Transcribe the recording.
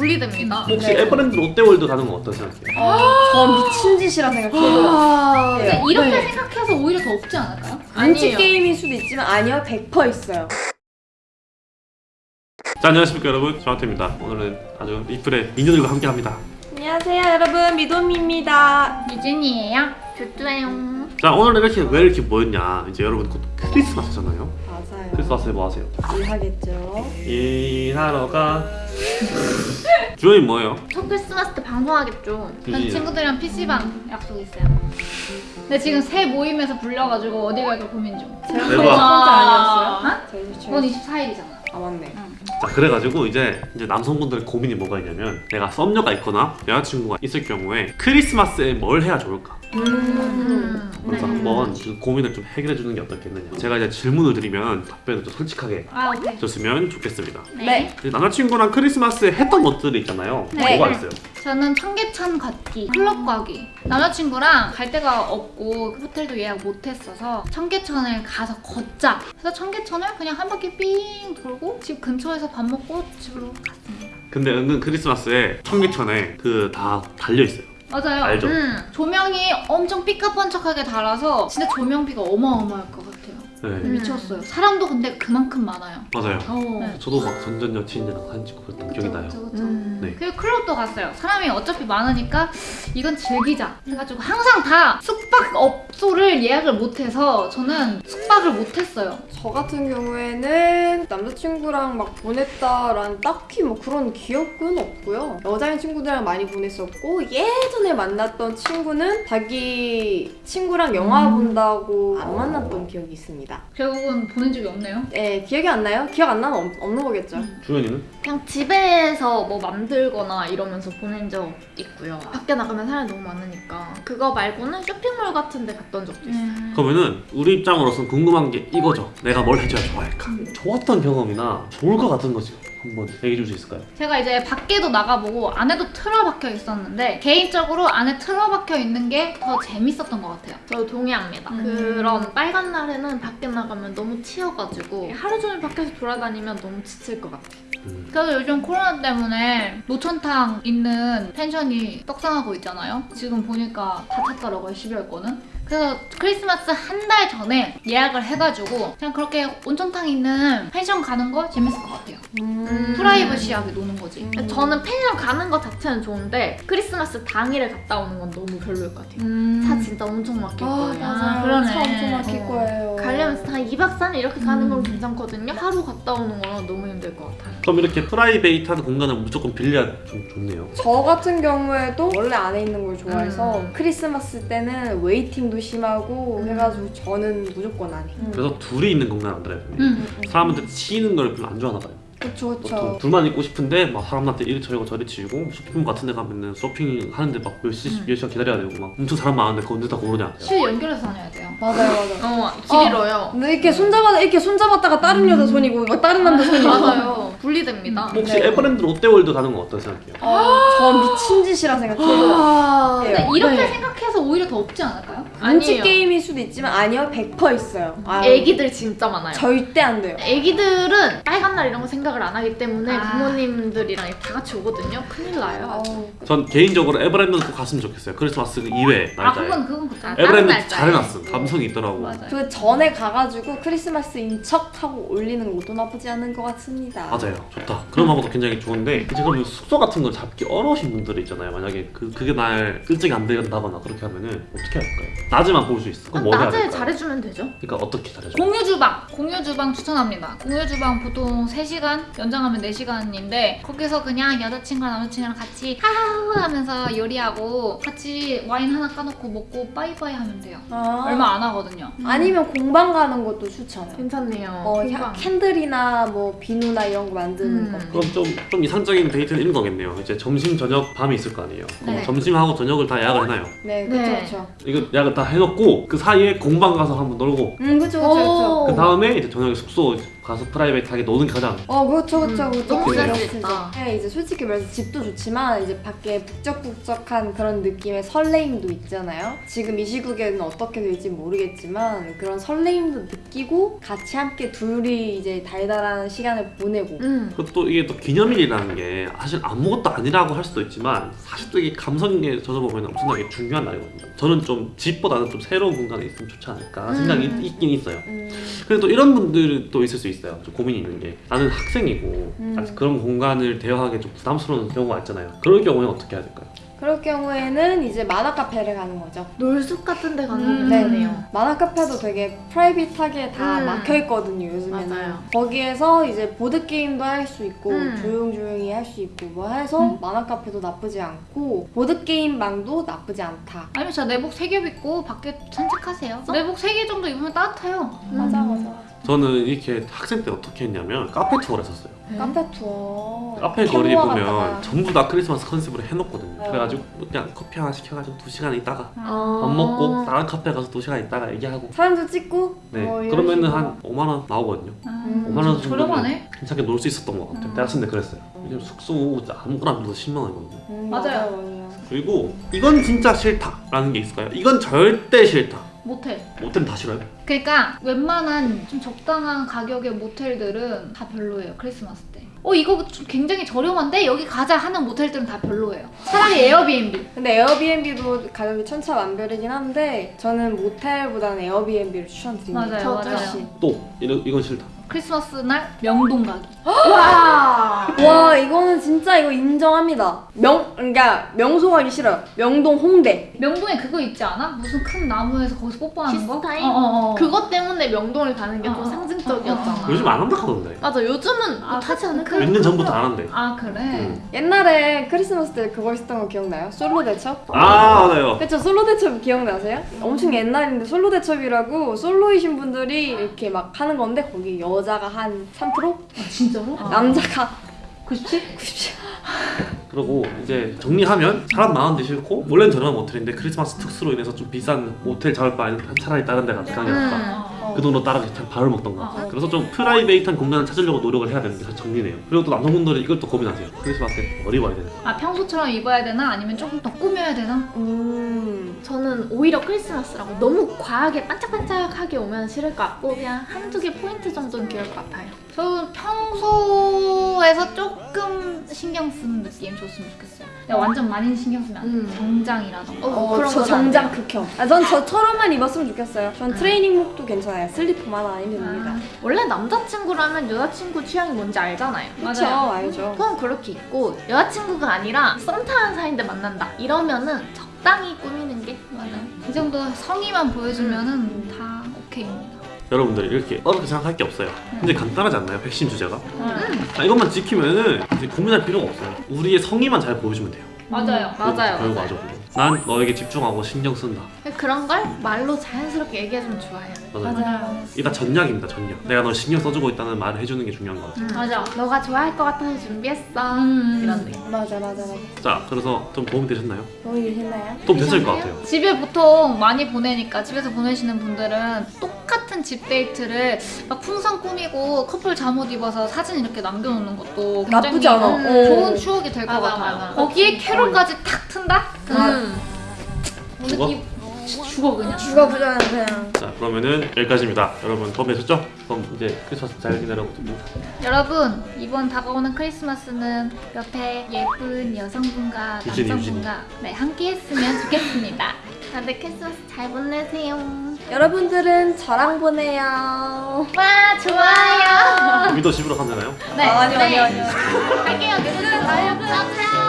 분리됩니다. 혹시 네. 에버랜드 롯데월드 가는 건 어떤 생각해요? 어, 전 미친 짓이라 생각해요. 아, 네. 이렇게 네. 생각해서 오히려 더 없지 않을까요? 눈치 아니에요. 게임일 수도 있지만 아니요 100% 있어요. 자 안녕하십니까 여러분 조한태입니다 오늘은 아주 이플의 미녀들과 함께합니다 안녕하세요 여러분 미도미입니다. 유진이에요. 쭈쭈예요. 자 오늘은 이렇게 왜 이렇게 모였냐 이제 여러분 곧 크리스마스잖아요 맞아요. 크리스마스에 뭐 하세요? 일하겠죠. 일하러 가 주연이 뭐예요? 첫 크리스마스 때 방송하겠죠. 전 유진이요? 친구들이랑 PC방 약속 있어요. 근데 지금 새 모임에서 불려가지고 어디 갈까 고민 중. 제가 대박. 첫 번째 아니었어요? 어? 저희 그건 저희 24일이잖아. 아 맞네. 자 그래가지고 이제 이제 남성분들의 고민이 뭐가 있냐면 내가 썸녀가 있거나 여자친구가 있을 경우에 크리스마스에 뭘 해야 좋을까? 음. 한번 그 고민을 좀 해결해 주는 게 어떻겠느냐 제가 이제 질문을 드리면 답변을 좀 솔직하게 아 오케이. 줬으면 좋겠습니다 네. 이제 남자친구랑 크리스마스에 했던 것들이 있잖아요 네. 뭐가 있어요? 저는 청계천 걷기, 클럽 가기. 남자친구랑 갈 데가 없고 그 호텔도 예약 못했어서 청계천을 가서 걷자. 그래서 청계천을 그냥 한 바퀴 삥 돌고 집 근처에서 밥 먹고 집으로 갔습니다. 근데 은근 크리스마스에 청계천에 그 다 달려 있어요. 맞아요. 알죠? 음, 조명이 엄청 삐까번쩍하게 달아서 진짜 조명비가 어마어마할 것 같아요. 네. 음. 미쳤어요. 사람도 근데 그만큼 많아요. 맞아요. 네. 저도 막 전전 여친이랑 사진 찍고 그랬던 기억이 나요. 그쵸, 그쵸. 음. 네. 그리고 클럽도 갔어요. 사람이 어차피 많으니까 이건 즐기자 해가지고 항상 다 숙박업소를 예약을 못해서 저는 숙박을 못했어요. 저 같은 경우에는 남자친구랑 막 보냈다라는 딱히 뭐 그런 기억은 없고요. 여자인 친구들이랑 많이 보냈었고 예전에 만났던 친구는 자기 친구랑 영화 음. 본다고 안 만났던 기억이 있습니다. 결국은 보낸 적이 없네요. 네, 기억이 안 나요? 기억 안 나면 없, 없는 거겠죠. 주연이는? 그냥 집에서 뭐 만들거나 이러면서 보낸 적 있고요. 밖에 나가면 사람이 너무 많으니까. 그거 말고는 쇼핑몰 같은 데 갔던 적도 있어요. 음. 그러면은 우리 입장으로서는 궁금한 게 이거죠. 내가 뭘 해줘야 좋아할까? 좋았던 경험이나 좋을 것 같은 거지. 한번 얘기해 줄 수 있을까요? 제가 이제 밖에도 나가보고 안에도 틀어박혀 있었는데 개인적으로 안에 틀어박혀 있는 게 더 재밌었던 것 같아요. 저도 동의합니다. 음. 그런 빨간 날에는 밖에 나가면 너무 치여가지고 하루 종일 밖에서 돌아다니면 너무 지칠 것 같아요. 음. 그래서 요즘 코로나 때문에 노천탕 있는 펜션이 떡상하고 있잖아요. 지금 보니까 다 찼더라고요, 12월 거는. 그래서 크리스마스 한 달 전에 예약을 해가지고 그냥 그렇게 온천탕 있는 펜션 가는 거 재밌을 것 같아요. 음. 프라이버시하게 노는 거지. 음. 저는 펜션 가는 것 자체는 좋은데 크리스마스 당일에 갔다 오는 건 너무 별로일 것 같아요. 음. 차 진짜 엄청 막힐 아, 거예요. 맞아요. 그러네. 차 엄청 막힐 어. 거예요. 가려면 한 2박 3일 이렇게 가는 건 음. 괜찮거든요. 하루 갔다 오는 건 너무 힘들 것 같아요. 그럼 이렇게 private한 공간을 무조건 빌려야 좀 좋네요. 저 같은 경우에도 원래 안에 있는 걸 좋아해서 음. 크리스마스 때는 waiting도 심하고 해가지고 저는 무조건 안에. 그래서 둘이 있는 공간 안 들어요. 음. 사람한테 치이는 걸 별로 안 좋아하나 봐요. 그쵸 또 그쵸. 둘만 있고 싶은데 막 사람한테 이리 저리고 저리 치이고 쇼핑몰 같은 데 가면은 쇼핑 하는데 막 몇 시, 음. 몇 시간 기다려야 되고 막 엄청 사람 많은데 그거 언제 다 고르냐 실 연결해서 다녀야 돼요. 맞아요 맞아요. 어, 길 잃어요. 근데 이렇게 손잡아 이렇게 손잡았다가 다른 여자 손이고 막 다른 남자 손이고. 맞아요. 분리됩니다. 혹시 네. 에버랜드 롯데월드 가는 건 어떤 생각해요? 어, 전 미친 짓이라 생각해요. 아, 네. 이렇게 네. 생각해서 오히려 더 없지 않을까요? 눈치 아니에요. 게임일 수도 있지만 아니요 100% 있어요. 아, 애기들 진짜 많아요. 절대 안 돼요. 애기들은 빨간 날 이런 거 생각을 안 하기 때문에 아. 부모님들이랑 다 같이 오거든요. 큰일 나요. 아우, 전 개인적으로 에버랜드는 꼭 갔으면 좋겠어요. 크리스마스 그 이외 아 날짜에. 그건 그건 그렇죠. 에버랜드 날짜에. 잘해놨음. 감성이 있더라고. 맞아요. 그 전에 가가지고 크리스마스 인 척 하고 올리는 것도 나쁘지 않은 것 같습니다. 맞아요. 좋다. 그런 방법도 굉장히 좋은데 이제 그럼 숙소 같은 걸 잡기 어려우신 분들이 있잖아요. 만약에 그 그게 날 일정이 안 된다거나 그렇게 하면은 어떻게 할까요? 낮에만 볼 수 있어. 그럼 뭐 해야 낮에 될까요? 잘해주면 되죠. 그러니까 어떻게 잘해줘? 공유 주방, 공유 주방 추천합니다. 공유 주방 보통 3시간, 연장하면 4시간인데 거기서 그냥 여자친구랑 남자친구랑 같이 하하호 하면서 요리하고 같이 와인 하나 까놓고 먹고 빠이빠이 하면 돼요. 아. 얼마 안 하거든요. 아니면 공방 가는 것도 추천해요. 괜찮네요. 어, 캔들이나 뭐 비누나 이런 거 만드는 음. 거. 그럼 좀, 좀 이상적인 데이트는 이런 거겠네요. 이제 점심, 저녁, 밤이 있을 거 아니에요. 네. 점심하고 저녁을 다 예약을 해놔요. 네, 그쵸, 네. 그쵸. 이거 예약을 다 해놓고 그 사이에 공방 가서 한번 놀고 음, 그쵸, 그쵸, 그쵸. 오. 그 다음에 이제 저녁에 숙소 가서 private하게 노는 게 가장 어 그렇죠 그렇죠 음, 그렇죠. 너무 이제- 됐다. 네, 이제 솔직히 말해서 집도 좋지만 이제 밖에 북적북적한 그런 느낌의 설레임도 있잖아요. 지금 이 시국에는 어떻게 될지 모르겠지만 그런 설레임도 느끼고 같이 함께 둘이 이제 달달한 시간을 보내고 음. 그리고 또 이게 또 기념일이라는 게 사실 아무것도 아니라고 할 수도 있지만 사실 또 이게 감성에 젖어보면 엄청나게 중요한 날이거든요. 저는 좀 집보다는 좀 새로운 공간에 있으면 좋지 않을까 생각이 음. 있- 있긴 있어요. 음, 근데 또 이런 분들이 또 있을 수 있어요. 좀 고민이 있는 게 나는 학생이고 음. 아직 그런 공간을 대여하기 좀 부담스러운 경우가 있잖아요. 그럴 경우에 어떻게 해야 될까요? 그럴 경우에는 이제 만화 카페를 가는 거죠. 놀숲 같은 데 가는 음. 게 네. 좋네요. 만화 카페도 되게 private하게 다 음. 막혀 있거든요 요즘에는. 맞아요. 거기에서 이제 보드 게임도 할 수 있고 음. 조용조용히 할 수 있고 뭐 해서 음. 만화 카페도 나쁘지 않고 보드 게임 방도 나쁘지 않다. 아니면 진짜 내복 3겹 입고 밖에 산책하세요. 내복 3개 정도 입으면 따뜻해요. 맞아 음. 맞아. 저는 이렇게 학생 때 어떻게 했냐면 카페 투어를 했었어요. 카페 투어. 카페 거리 보면 갔다가. 전부 다 크리스마스 컨셉으로 해놓거든요. 어. 그래가지고 그냥 커피 하나 시켜가지고 두 시간 있다가 어. 밥 먹고 다른 카페 가서 두 시간 있다가 얘기하고 사진도 찍고 네뭐 이런 그러면은 식으로. 한 5만 원 나오거든요. 음, 5만 원 저렴하네. 괜찮게 놀 수 있었던 것 같아요. 음. 대학생 때 그랬어요. 왜냐면 숙소 아무거나 빌려도 10만 원이거든요. 음. 맞아요. 그리고 이건 진짜 싫다라는 게 있을까요? 이건 절대 싫다. 모텔. 모텔은 다 싫어요? 그러니까 웬만한 좀 적당한 가격의 모텔들은 다 별로예요. 크리스마스 때. 어 이거 좀 굉장히 저렴한데 여기 가자 하는 모텔들은 다 별로예요. 차라리 에어비앤비. 근데 에어비앤비도 가격이 천차만별이긴 한데 저는 모텔보다는 에어비앤비를 추천드립니다. 맞아요. 훨씬. 또 이런 이건 싫다. 크리스마스 날 명동 가기. 와. 와 이거는 진짜 이거 인정합니다. 명 그러니까 명소 가기 싫어요. 명동 홍대. 명동에 그거 있지 않아? 무슨 큰 나무에서 거기서 뽀뽀하는 거? 키스타임? 어, 어, 어. 그것 때문에 명동을 가는 게 어, 좀 어, 상징적이었잖아. 어, 어, 요즘 안 한다 하던데. 맞아, 요즘은 아, 못하지 않을까? 그- 몇년 전부터 안 한대. 아 그래? 음. 옛날에 크리스마스 때 그거 있었던 거 기억나요? 솔로 대첩? 아 맞아요. 그쵸 솔로 대첩 기억나세요? 엄청 옛날인데 솔로 대첩이라고 솔로이신 분들이 이렇게 막 하는 건데 거기 여 자가 한 3%? 아, 진짜로? 남자가 97? 97? 그리고 이제 정리하면 사람 많은데 싫고 원래는 저렴한 모텔인데 크리스마스 특수로 인해서 좀 비싼 모텔 잡을 바에는 차라리 다른 데 가서 가는 게 낫다. 어. 그 돈으로 다른 데 밥을 먹던가. 어. 그래서 좀 private한 공간을 찾으려고 노력을 해야 되는 게 정리네요. 그리고 또 남성분들은 이걸 또 고민하세요. 크리스마스 때 머리 봐야 되는. 아 평소처럼 입어야 되나? 아니면 조금 더 꾸며야 되나? 음... 저는 오히려 크리스마스라고 너무 과하게 반짝반짝하게 오면 싫을 것 같고 그냥 한두 개 포인트 정도는 귀여울 것 같아요. 저는 평소에서 조금 신경 쓰는 느낌 줬으면 좋겠어요. 완전 많이 신경 쓰면 안 돼. 음. 정장이라던가. 어, 어, 그런 저 정장. 극혐. 아, 전 저처럼만 입었으면 좋겠어요. 전 트레이닝복도 괜찮아요. 슬리퍼만 아니면 됩니다. 원래 남자친구라면 여자친구 취향이 뭔지 알잖아요. 그쵸, 맞아요. 알죠. 그건 그렇게 있고 여자친구가 아니라 썸 타는 사이인데 만난다 이러면은 적당히 꾸미는 게 맞아요. 이 정도 성의만 보여주면 은 다 오케이입니다. 여러분들 이렇게 어렵게 생각할 게 없어요. 근데 간단하지 않나요? 백신 주제가? 음. 아, 이것만 지키면 은 이제 고민할 필요가 없어요. 우리의 성의만 잘 보여주면 돼요. 맞아요. 맞아요, 맞아요. 맞아. 난 너에게 집중하고 신경 쓴다. 그런 걸 말로 자연스럽게 얘기해주면 좋아요. 맞아요. 맞아요. 이게 다 전략입니다, 전략. 내가 널 신경 써주고 있다는 말을 해주는 게 중요한 것 같아요. 맞아. 너가 좋아할 것 같아서 준비했어. 음. 이런 느낌. 맞아, 맞아, 맞아. 자, 그래서 좀 도움이 되셨나요? 너무 일했나요? 도움 됐을 것 같아요. 집에 보통 많이 보내니까 집에서 보내시는 분들은 똑같은 집 데이트를 막 풍선 꾸미고 커플 잠옷 입어서 사진 이렇게 남겨놓는 것도 굉장히 나쁘지 않아. 음, 어. 좋은 추억이 될것 맞아, 같아요. 맞아. 거기에 캐롤까지 탁 튼다? 음. 죽어? 이- 죽어 그냥. 죽어 부자는 그냥. 자, 그러면은 여기까지입니다. 여러분 도움 되셨죠? 그럼 이제 크리스마스 잘 지내라고 좀 여러분 이번 다가오는 크리스마스는 옆에 예쁜 여성분과 유진이, 남성분과 네, 함께 했으면 좋겠습니다. 다들 크리스마스 잘 보내세요. 여러분들은 저랑 보내요. 와 좋아요. 우리도 집으로 가면 되나요? 네, 아, 아니요, 네. 아니요, 아니요. 갈게요. 누구든 가요.